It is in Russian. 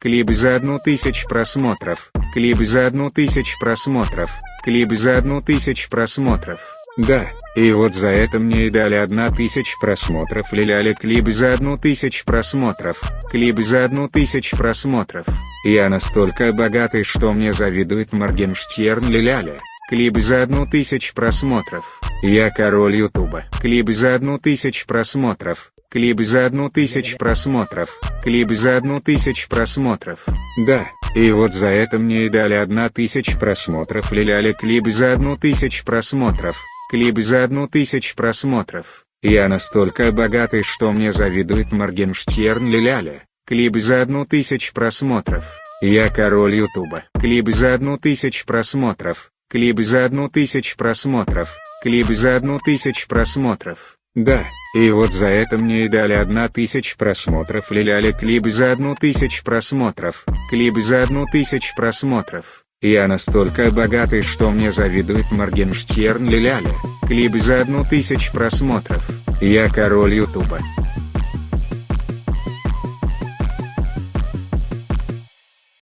клипы за одну тысячу просмотров, клипы за одну тысячу просмотров, клипы за одну тысячу просмотров. Да, и вот за это мне и дали одна тысяча просмотров лиляли клипы за одну тысячу просмотров, клипы за одну тысячу просмотров. Я настолько богатый, что мне завидует Моргенштерн лиляля. Клипы за одну тысячу просмотров. Я король ютуба. Клипы за одну тысячу просмотров. Клипы за одну тысячу просмотров. Клипы за одну тысячу просмотров. Да, и вот за это мне и дали одна тысяча просмотров лиляли клипы за одну тысячу просмотров. Клипы за одну тысячу просмотров. Я настолько богатый, что мне завидует Моргенштерн лиляля. Клипы за одну тысячу просмотров. Я король ютуба. Клипы за одну тысячу просмотров. Клипы за одну тысячу просмотров. Клипы за одну тысячу просмотров. Да, и вот за это мне и дали одна тысяча просмотров лиляли клипы за одну тысячу просмотров. Клипы за одну тысячу просмотров. Я настолько богатый, что мне завидует Моргенштерн лиляля. Клипы за одну тысячу просмотров. Я король ютуба.